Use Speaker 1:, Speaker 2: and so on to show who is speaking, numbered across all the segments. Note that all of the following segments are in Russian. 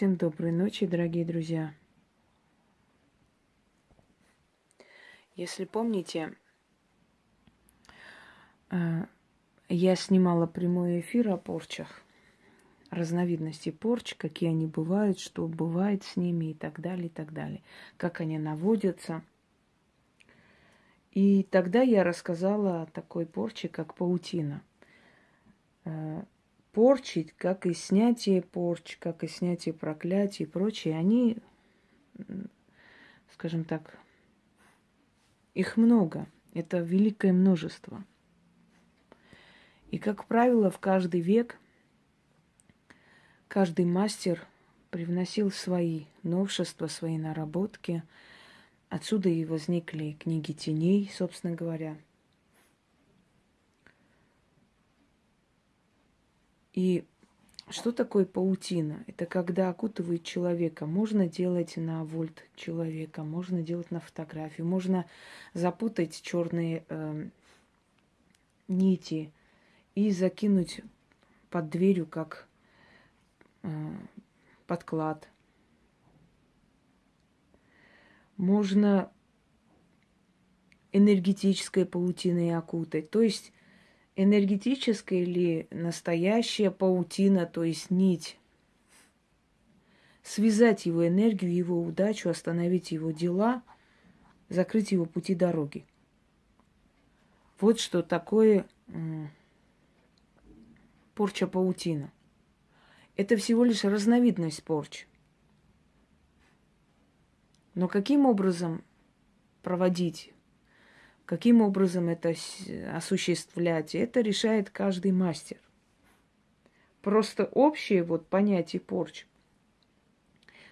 Speaker 1: Всем доброй ночи, дорогие друзья. Если помните, э, я снимала прямой эфир о порчах, разновидности порч, какие они бывают, что бывает с ними и так далее, и так далее, как они наводятся. И тогда я рассказала о такой порче, как паутина. Порчить, как и снятие порч, как и снятие проклятий и прочее, они, скажем так, их много. Это великое множество. И, как правило, в каждый век каждый мастер привносил свои новшества, свои наработки. Отсюда и возникли книги теней, собственно говоря – И что такое паутина? Это когда окутывает человека. Можно делать на вольт человека, можно делать на фотографию, можно запутать черные э, нити и закинуть под дверью как э, подклад. Можно энергетической паутиной окутать. То есть энергетическая или настоящая паутина, то есть нить. Связать его энергию, его удачу, остановить его дела, закрыть его пути дороги. Вот что такое порча паутина. Это всего лишь разновидность порчи. Но каким образом проводить Каким образом это осуществлять, это решает каждый мастер. Просто общее вот понятие порч,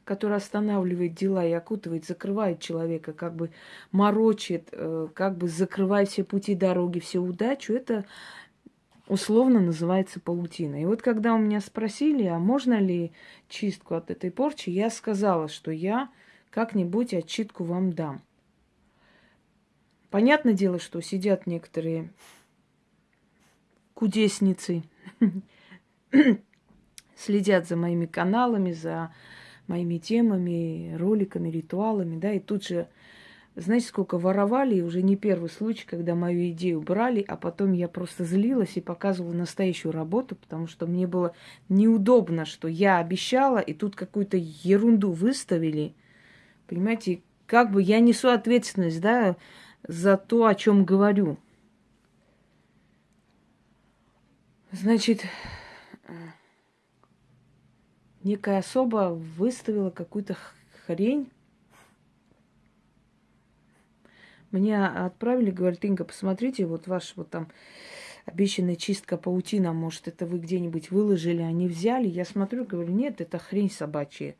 Speaker 1: которое останавливает дела и окутывает, закрывает человека, как бы морочит, э, как бы закрывает все пути дороги, всю удачу, это условно называется паутина. И вот когда у меня спросили, а можно ли чистку от этой порчи, я сказала, что я как-нибудь отчитку вам дам. Понятное дело, что сидят некоторые кудесницы, следят за моими каналами, за моими темами, роликами, ритуалами, да, и тут же, знаете, сколько воровали, и уже не первый случай, когда мою идею брали, а потом я просто злилась и показывала настоящую работу, потому что мне было неудобно, что я обещала, и тут какую-то ерунду выставили. Понимаете, как бы я несу ответственность, да, за то, о чем говорю. Значит, некая особа выставила какую-то хрень. Мне отправили, говорит, Инга, посмотрите, вот ваш вот там обещанная чистка паутина, может, это вы где-нибудь выложили, они взяли. Я смотрю, говорю, нет, это хрень собачья.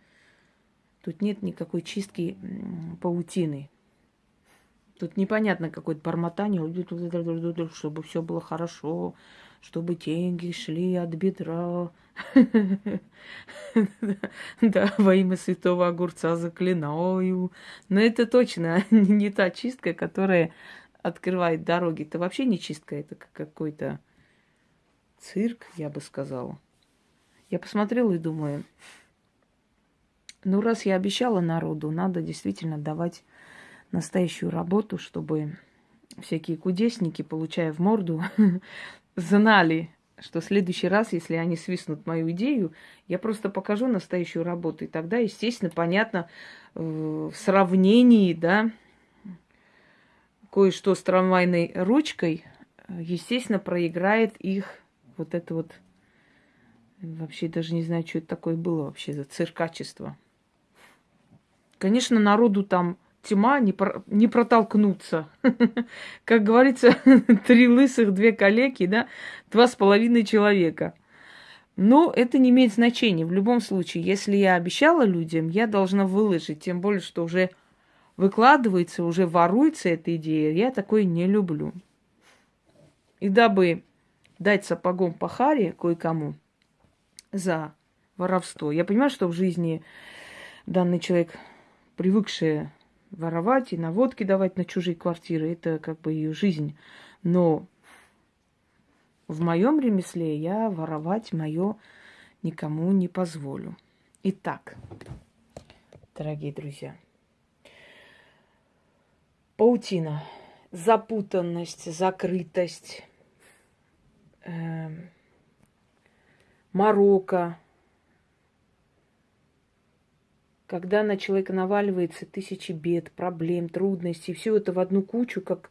Speaker 1: Тут нет никакой чистки паутины. Тут непонятно какое-то бормотание, чтобы все было хорошо, чтобы деньги шли от бедра. Да, во имя святого огурца заклинаю. Но это точно не та чистка, которая открывает дороги. Это вообще не чистка, это какой-то цирк, я бы сказала. Я посмотрела и думаю, ну раз я обещала народу, надо действительно давать настоящую работу, чтобы всякие кудесники, получая в морду, знали, что в следующий раз, если они свистнут мою идею, я просто покажу настоящую работу. И тогда, естественно, понятно, э, в сравнении, да, кое-что с трамвайной ручкой, естественно, проиграет их вот это вот, вообще даже не знаю, что это такое было вообще за циркачество. Конечно, народу там тьма не, про, не протолкнуться. Как говорится, три лысых, две калеки, да, два с половиной человека. Но это не имеет значения. В любом случае, если я обещала людям, я должна выложить. Тем более, что уже выкладывается, уже воруется эта идея. Я такое не люблю. И дабы дать сапогом по харе кое-кому за воровство. Я понимаю, что в жизни данный человек, привыкший воровать и наводки давать на чужие квартиры. Это как бы ее жизнь. Но в моем ремесле я воровать мое никому не позволю. Итак, дорогие друзья, паутина, запутанность, закрытость, э, морока, когда на человека наваливается тысячи бед, проблем, трудностей, все это в одну кучу, как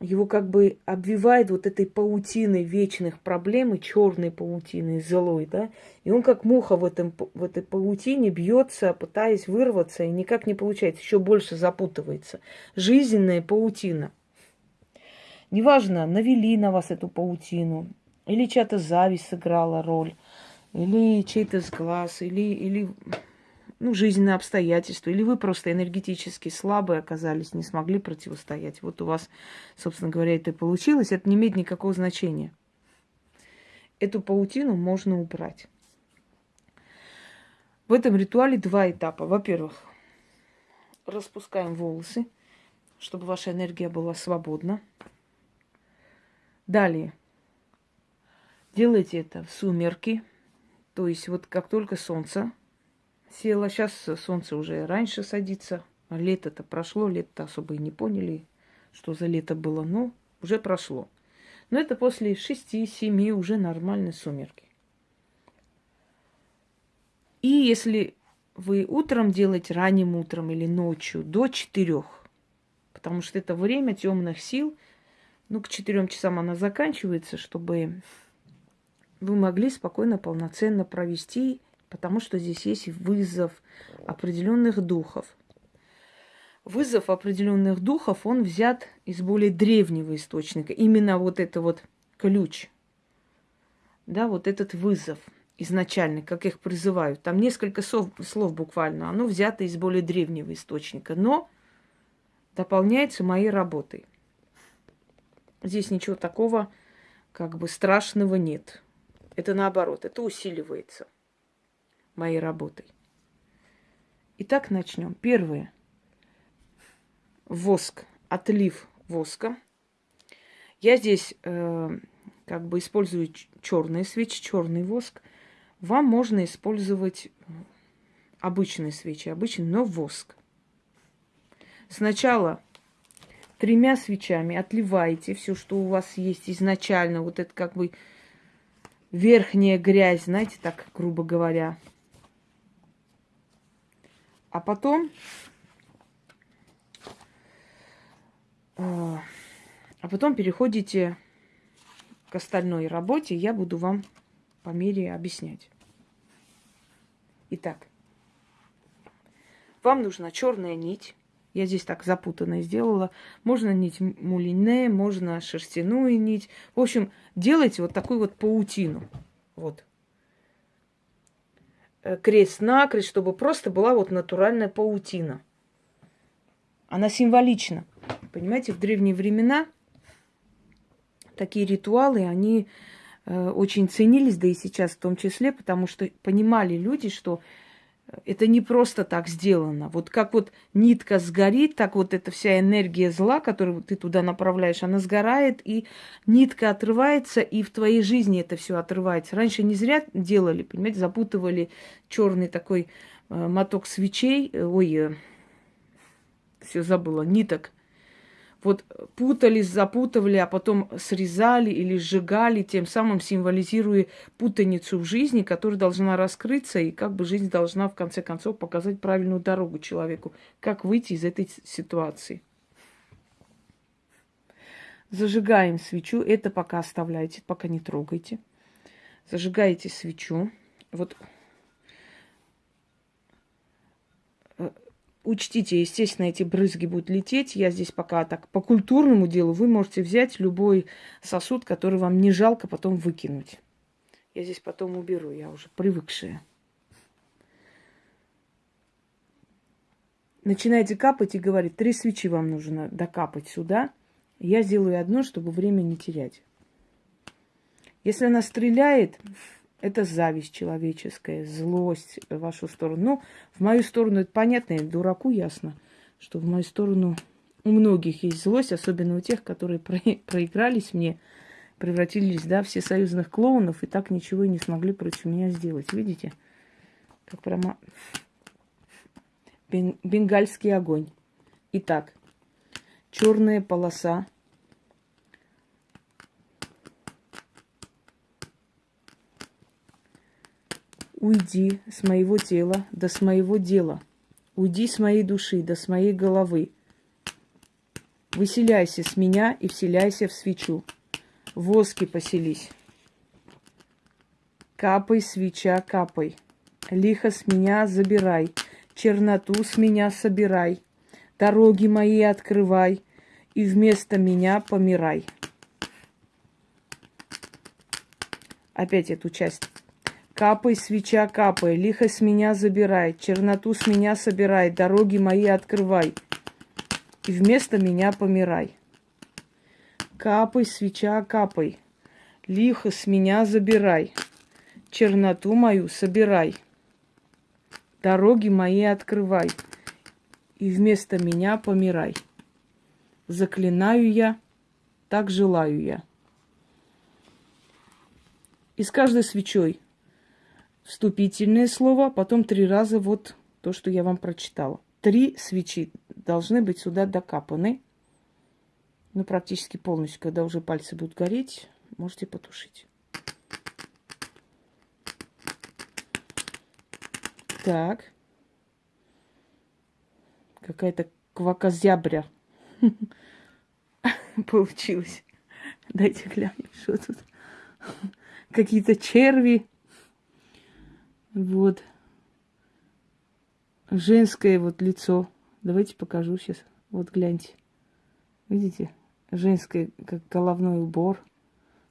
Speaker 1: его как бы обвивает вот этой паутиной вечных проблем и черной паутиной злой, да, и он как муха в, этом, в этой паутине бьется, пытаясь вырваться, и никак не получается, еще больше запутывается. Жизненная паутина. Неважно, навели на вас эту паутину, или чья-то зависть сыграла роль, или чей-то сглаз, или, или ну, жизненные обстоятельства, или вы просто энергетически слабые оказались, не смогли противостоять. Вот у вас, собственно говоря, это и получилось, это не имеет никакого значения. Эту паутину можно убрать. В этом ритуале два этапа. Во-первых, распускаем волосы, чтобы ваша энергия была свободна. Далее, делайте это в сумерки, то есть вот как только солнце села. Сейчас солнце уже раньше садится. Лето-то прошло, лето особо и не поняли, что за лето было, но уже прошло. Но это после шести-семи уже нормальные сумерки. И если вы утром делаете, ранним утром или ночью, до четырех, потому что это время темных сил, ну, к четырем часам она заканчивается, чтобы вы могли спокойно, полноценно провести потому что здесь есть вызов определенных духов. Вызов определенных духов, он взят из более древнего источника. Именно вот это вот ключ, да, вот этот вызов изначальный, как их призывают. Там несколько слов, слов буквально, оно взято из более древнего источника, но дополняется моей работой. Здесь ничего такого как бы страшного нет. Это наоборот, это усиливается моей работой. Итак, начнем. Первое. Воск, отлив воска. Я здесь э, как бы использую черные свечи, черный воск. Вам можно использовать обычные свечи, обычный, но воск. Сначала тремя свечами отливаете все, что у вас есть изначально, вот это как бы верхняя грязь, знаете, так грубо говоря, а потом... А, а потом переходите к остальной работе. Я буду вам по мере объяснять. Итак, вам нужна черная нить. Я здесь так запутанно сделала. Можно нить мулине, можно шерстяную нить. В общем, делайте вот такую вот паутину. Вот. Э, крест-накрест, чтобы просто была вот натуральная паутина. Она символична. Понимаете, в древние времена такие ритуалы, они э, очень ценились, да и сейчас в том числе, потому что понимали люди, что это не просто так сделано. Вот как вот нитка сгорит, так вот эта вся энергия зла, которую ты туда направляешь, она сгорает, и нитка отрывается, и в твоей жизни это все отрывается. Раньше не зря делали, понимаете, запутывали черный такой э, моток свечей, ой, э, все забыла, ниток вот путались, запутывали, а потом срезали или сжигали, тем самым символизируя путаницу в жизни, которая должна раскрыться, и как бы жизнь должна в конце концов показать правильную дорогу человеку, как выйти из этой ситуации. Зажигаем свечу, это пока оставляйте, пока не трогайте. Зажигаете свечу. Вот Учтите, естественно, эти брызги будут лететь. Я здесь пока так по культурному делу. Вы можете взять любой сосуд, который вам не жалко потом выкинуть. Я здесь потом уберу, я уже привыкшая. Начинаете капать и говорит, три свечи вам нужно докапать сюда. Я сделаю одно, чтобы время не терять. Если она стреляет, это зависть человеческая, злость в вашу сторону. Ну, в мою сторону это понятно, дураку ясно, что в мою сторону у многих есть злость, особенно у тех, которые про проигрались мне, превратились, да, в всесоюзных клоунов и так ничего и не смогли против меня сделать. Видите? Как прямо бен, бенгальский огонь. Итак, черная полоса. Уйди с моего тела, да с моего дела. Уйди с моей души, да с моей головы. Выселяйся с меня и вселяйся в свечу. В воске поселись. Капай, свеча, капай. Лихо с меня забирай, черноту с меня собирай. Дороги мои открывай, и вместо меня помирай. Опять эту часть. Капай, свеча, капай, лихо с меня забирай, черноту с меня собирай, дороги мои открывай, и вместо меня помирай. Капай, свеча, капай, лихо с меня забирай, черноту мою собирай, дороги мои открывай, и вместо меня помирай. Заклинаю я, так желаю я. И с каждой свечой вступительное слово, потом три раза вот то, что я вам прочитала. Три свечи должны быть сюда докапаны. Ну, практически полностью, когда уже пальцы будут гореть, можете потушить. Так. Какая-то квакозября получилось. Дайте глянем, что тут. Какие-то черви. Вот. Женское вот лицо. Давайте покажу сейчас. Вот гляньте. Видите? Женское, как головной убор.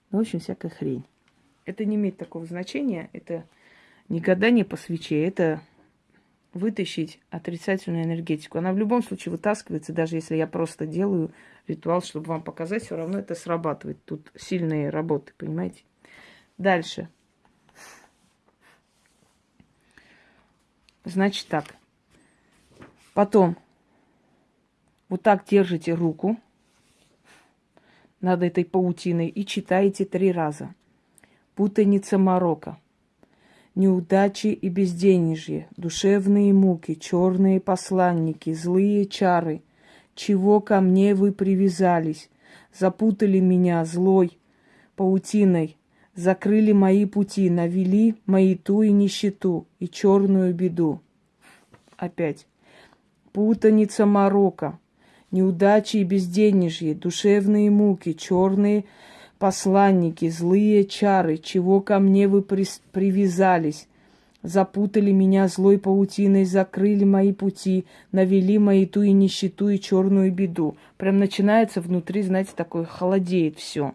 Speaker 1: Ну, в общем, всякая хрень. Это не имеет такого значения. Это не гадание по свече, это вытащить отрицательную энергетику. Она в любом случае вытаскивается, даже если я просто делаю ритуал, чтобы вам показать, все равно это срабатывает. Тут сильные работы, понимаете? Дальше. Значит так. Потом вот так держите руку над этой паутиной и читаете три раза. Путаница Марокко неудачи и безденежье, душевные муки, черные посланники, злые чары. Чего ко мне вы привязались? Запутали меня злой паутиной, закрыли мои пути, навели мои ту и нищету, и черную беду. Опять. Путаница Марокко, неудачи и безденежье, душевные муки, черные посланники, злые чары, чего ко мне вы при... привязались? Запутали меня злой паутиной, закрыли мои пути, навели мои ту и нищету, и черную беду. Прям начинается внутри, знаете, такое холодеет все.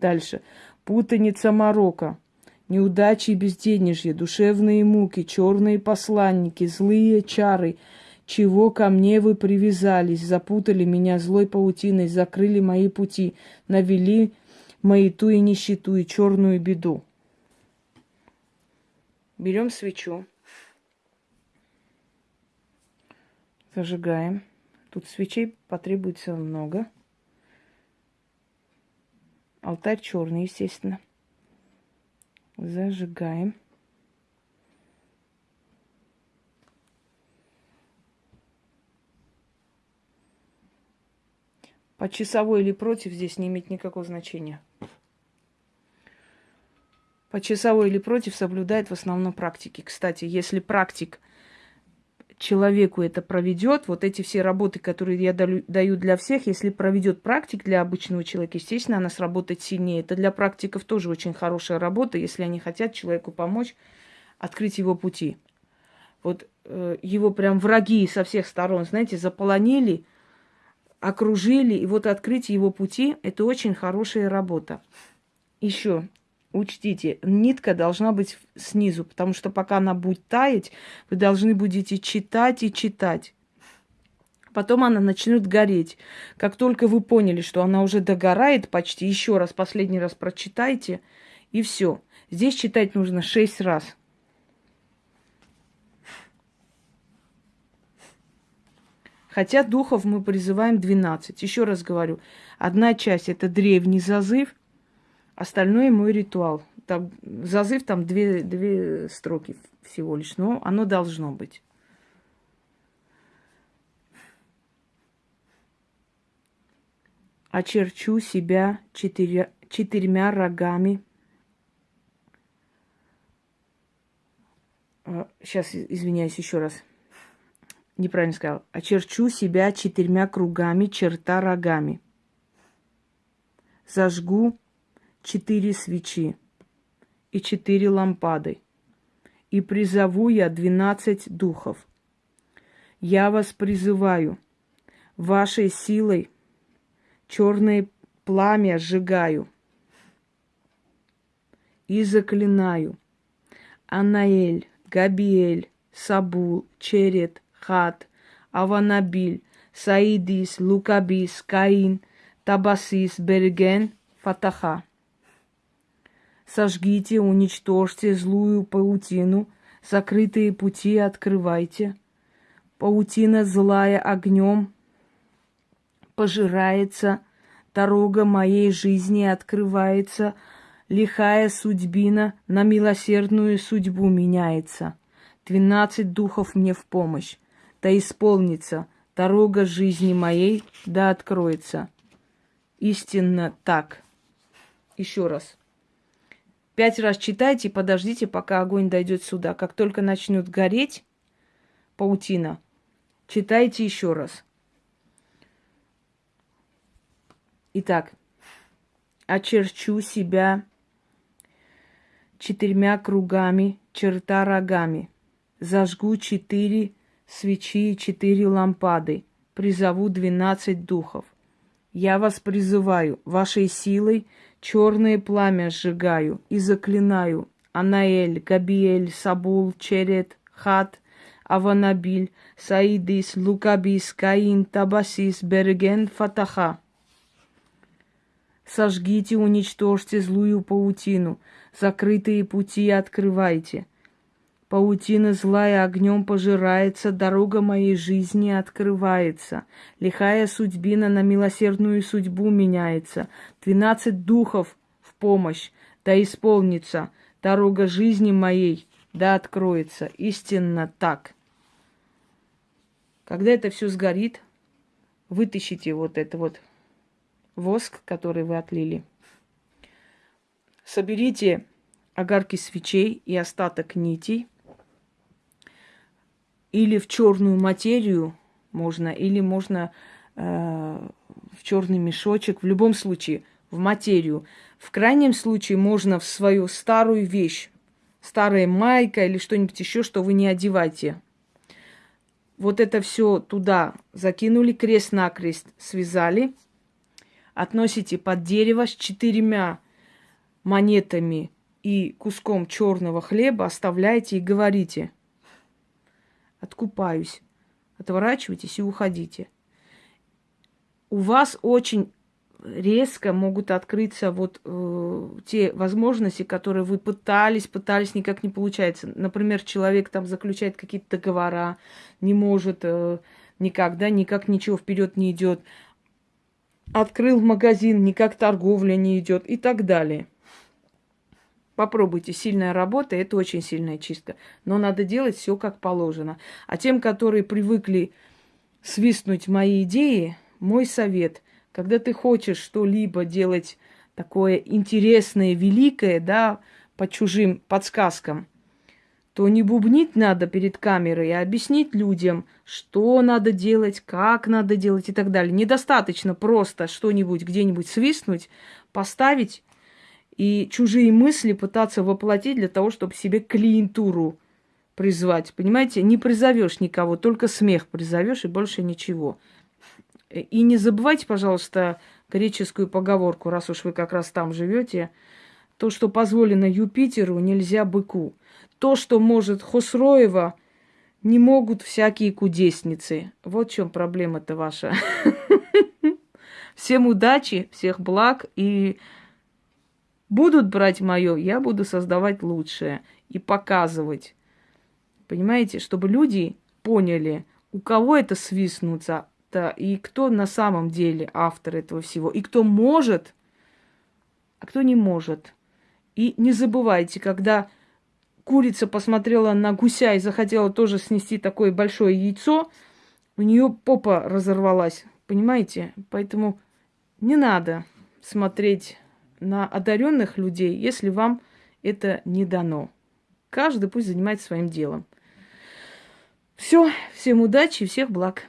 Speaker 1: Дальше. Путаница Марокко. Неудачи и безденежье, душевные муки, черные посланники, злые чары, чего ко мне вы привязались, запутали меня злой паутиной, закрыли мои пути, навели маяту и нищету, и черную беду. Берем свечу. Зажигаем. Тут свечей потребуется много. Алтарь черный, естественно. Зажигаем. По часовой или против здесь не имеет никакого значения. По часовой или против соблюдает в основном практики. Кстати, если практик человеку это проведет, вот эти все работы, которые я даю для всех, если проведет практик для обычного человека, естественно, она сработает сильнее. Это для практиков тоже очень хорошая работа, если они хотят человеку помочь открыть его пути. Вот э, его прям враги со всех сторон, знаете, заполонили, окружили, и вот открыть его пути – это очень хорошая работа. Еще учтите, нитка должна быть снизу, потому что пока она будет таять, вы должны будете читать и читать. Потом она начнет гореть. Как только вы поняли, что она уже догорает почти, еще раз, последний раз прочитайте, и все. Здесь читать нужно шесть раз – Хотя духов мы призываем 12. Еще раз говорю, одна часть это древний зазыв, остальное мой ритуал. там, зазыв там две, две строки всего лишь, но оно должно быть. Очерчу себя четыря, четырьмя рогами. Сейчас, а, извиняюсь еще раз. Неправильно сказал. Очерчу себя четырьмя кругами, черта рогами. Зажгу четыре свечи и четыре лампады, и призову я двенадцать духов. Я вас призываю, вашей силой черное пламя сжигаю и заклинаю. Анаэль, Габиэль, Сабул, Черет, Хат, Аванабиль, Саидис, Лукабис, Каин, Табасис, Берген, Фатаха. Сожгите, уничтожьте злую паутину, закрытые пути открывайте. Паутина злая огнем пожирается, дорога моей жизни открывается, лихая судьбина на милосердную судьбу меняется. Двенадцать духов мне в помощь, да исполнится дорога жизни моей, да откроется. Истинно так. Еще раз. Пять раз читайте и подождите, пока огонь дойдет сюда. Как только начнет гореть паутина, читайте еще раз. Итак, очерчу себя четырьмя кругами, черта рогами. Зажгу четыре свечи и четыре лампады. Призову двенадцать духов. Я вас призываю, вашей силой черное пламя сжигаю и заклинаю. Анаэль, Габиэль, Сабул, Черет, Хат, Аванабиль, Саидис, Лукабис, Каин, Табасис, Берген, Фатаха. Сожгите, уничтожьте злую паутину, закрытые пути открывайте. Паутина злая огнем пожирается, дорога моей жизни открывается. Лихая судьбина на милосердную судьбу меняется. Двенадцать духов в помощь, да исполнится. Дорога жизни моей, да откроется. Истинно так. Когда это все сгорит, вытащите вот это вот воск, который вы отлили. Соберите огарки свечей и остаток нитей. Или в черную материю можно, или можно э, в черный мешочек. В любом случае, в материю. В крайнем случае можно в свою старую вещь, старая майка или что-нибудь еще, что вы не одеваете. Вот это все туда закинули, крест-накрест связали – относите под дерево с четырьмя монетами и куском черного хлеба, оставляете и говорите, откупаюсь, отворачивайтесь и уходите. У вас очень резко могут открыться вот э, те возможности, которые вы пытались, пытались, никак не получается. Например, человек там заключает какие-то договора, не может э, никак, да, никак ничего вперед не идет открыл магазин, никак торговля не идет и так далее. Попробуйте, сильная работа, это очень сильная чистка. Но надо делать все как положено. А тем, которые привыкли свистнуть мои идеи, мой совет, когда ты хочешь что-либо делать такое интересное, великое, да, по чужим подсказкам – то не бубнить надо перед камерой, а объяснить людям, что надо делать, как надо делать и так далее. Недостаточно просто что-нибудь где-нибудь свистнуть, поставить и чужие мысли пытаться воплотить для того, чтобы себе клиентуру призвать. Понимаете, не призовешь никого, только смех призовешь и больше ничего. И не забывайте, пожалуйста, греческую поговорку, раз уж вы как раз там живете. То, что позволено Юпитеру, нельзя быку. То, что может Хосроева, не могут всякие кудесницы. Вот в чем проблема-то ваша. Всем удачи, всех благ и будут брать мое, я буду создавать лучшее и показывать. Понимаете, чтобы люди поняли, у кого это свистнуться, да, и кто на самом деле автор этого всего, и кто может, а кто не может. И не забывайте, когда курица посмотрела на гуся и захотела тоже снести такое большое яйцо, у нее попа разорвалась. Понимаете? Поэтому не надо смотреть на одаренных людей, если вам это не дано. Каждый пусть занимается своим делом. Все, всем удачи и всех благ.